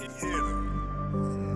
hitter.